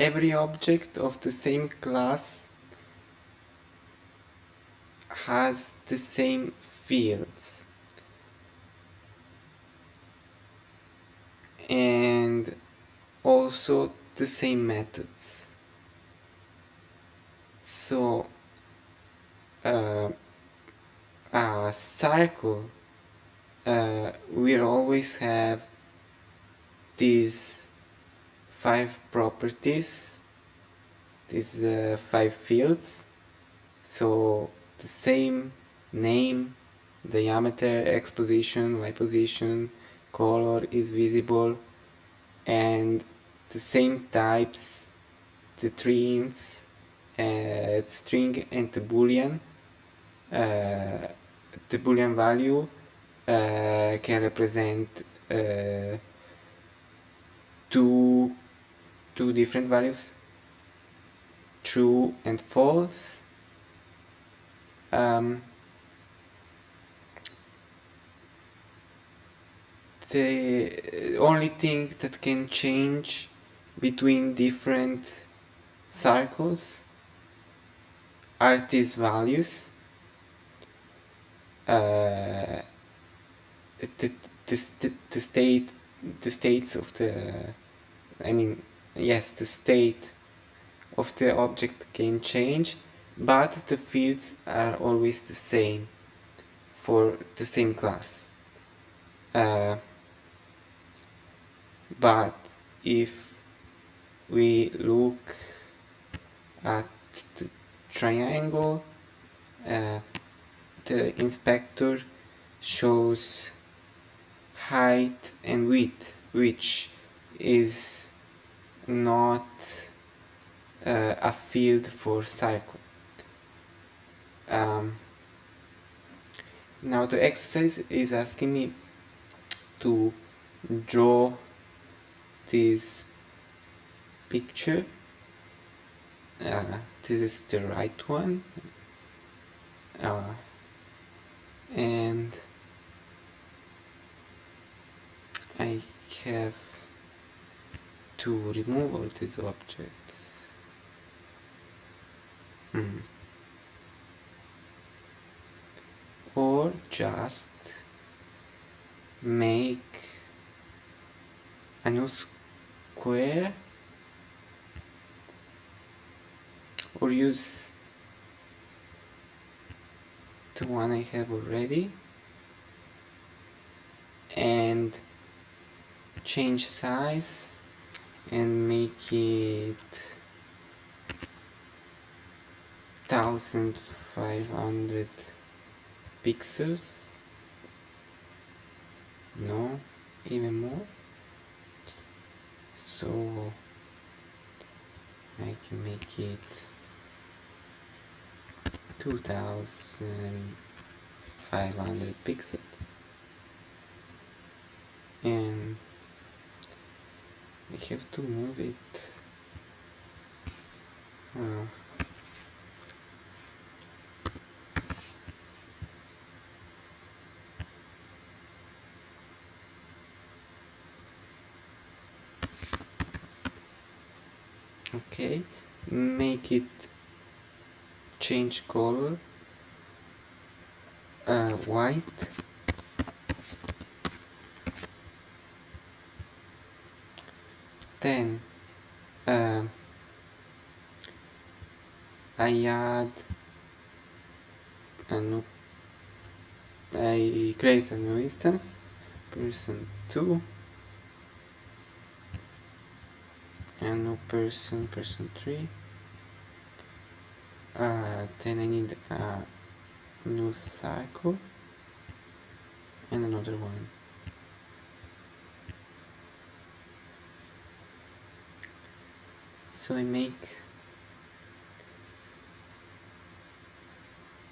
every object of the same class has the same fields. And also the same methods. So uh, a circle uh, will always have these five properties. These uh, five fields. So the same name diameter x position y position color is visible. And the same types the ints uh, string and the boolean uh, the boolean value uh, can represent uh, two two different values true and false. Um, the only thing that can change between different circles are these values. Uh, the, the, the state the states of the I mean yes the state of the object can change but the fields are always the same for the same class. Uh, but if we look at the triangle uh, the inspector shows height and width which is not uh, a field for circle um, now the exercise is asking me to draw this picture. Uh, this is the right one. Uh, and I have to remove all these objects hmm. or just make a new square or use the one I have already and change size and make it 1500 pixels. No even more. So I can make it 2500 pixels. And we have to move it. Uh, okay make it change color. Uh, white then uh, I add a new I create a new instance person 2 and new person person 3 uh, then I need a new cycle and another one so I make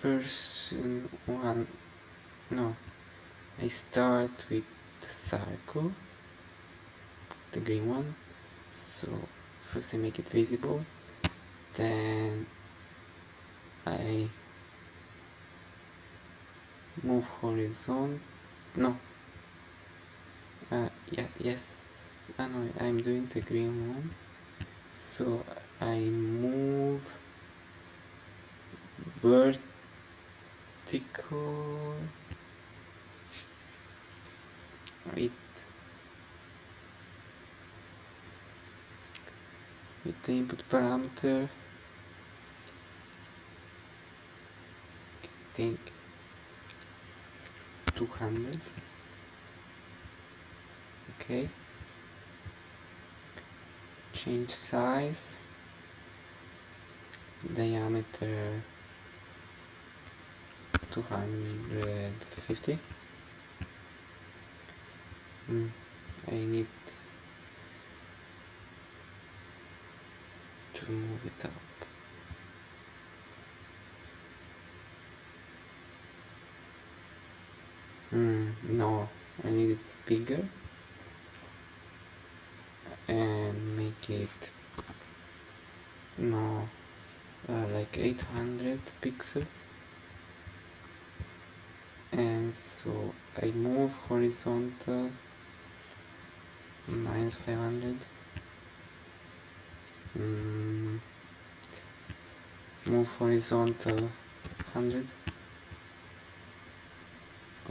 person one no I start with the circle the green one. So first I make it visible then I move horizon no uh, yeah yes I know I'm doing the green one so I move vertical with with the input parameter. I think 200 okay change size diameter 250 mm, I need to move it up. Mm, no I need it bigger. And it no. Uh, like 800 pixels. And so I move horizontal minus 500 mm, move horizontal 100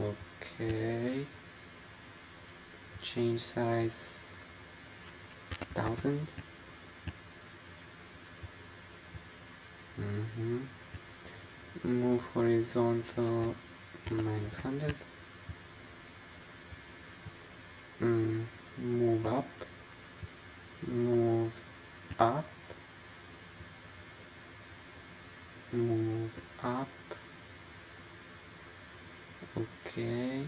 okay. Change size 1000 mm -hmm. move horizontal minus 100 mm, move up. Move up. Move up. Okay.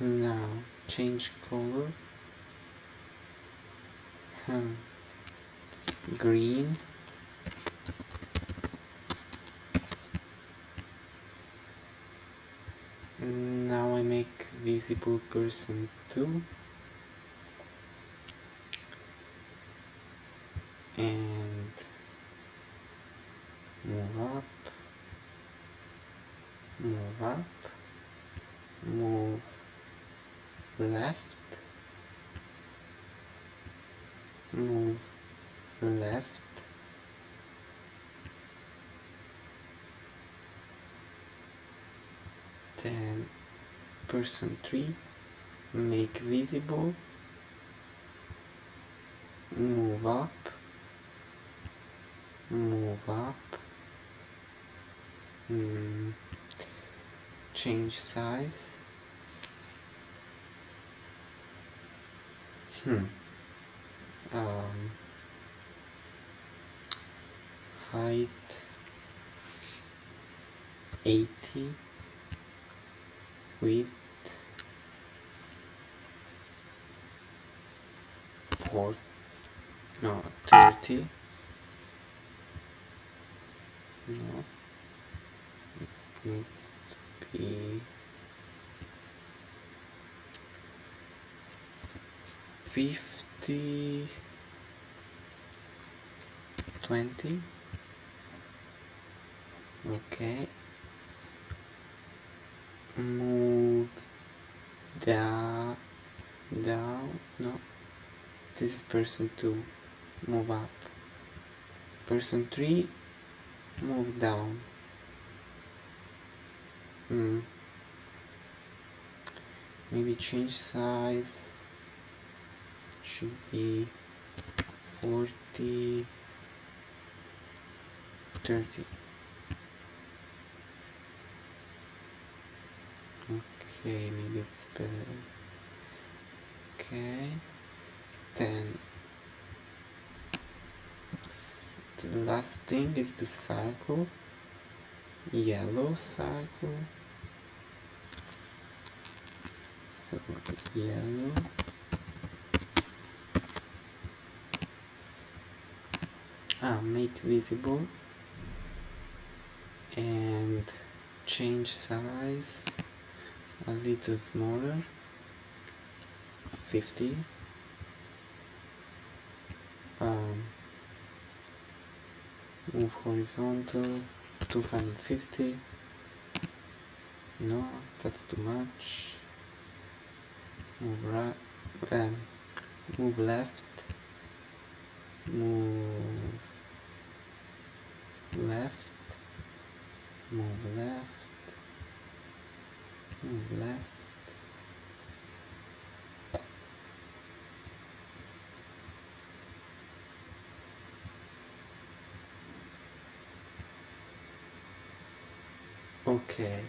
Now change color hmm. green. Now I make visible person 2 and move up. Move up. Move left move left. Then person 3 make visible. Move up. Move up. Mm. change size. Hmm um, height 80 width 4 no 30 no it needs to be 50 20 okay. Move down down no. This is person 2 move up. Person 3 move down. Hmm. Maybe change size should be 40 30 okay maybe it's better. Okay then the last thing is the circle yellow circle. So yellow ah, make visible and change size a little smaller 50 um, move horizontal 250 no that's too much. Move right um, move left. Move left. Move left. Move left. Okay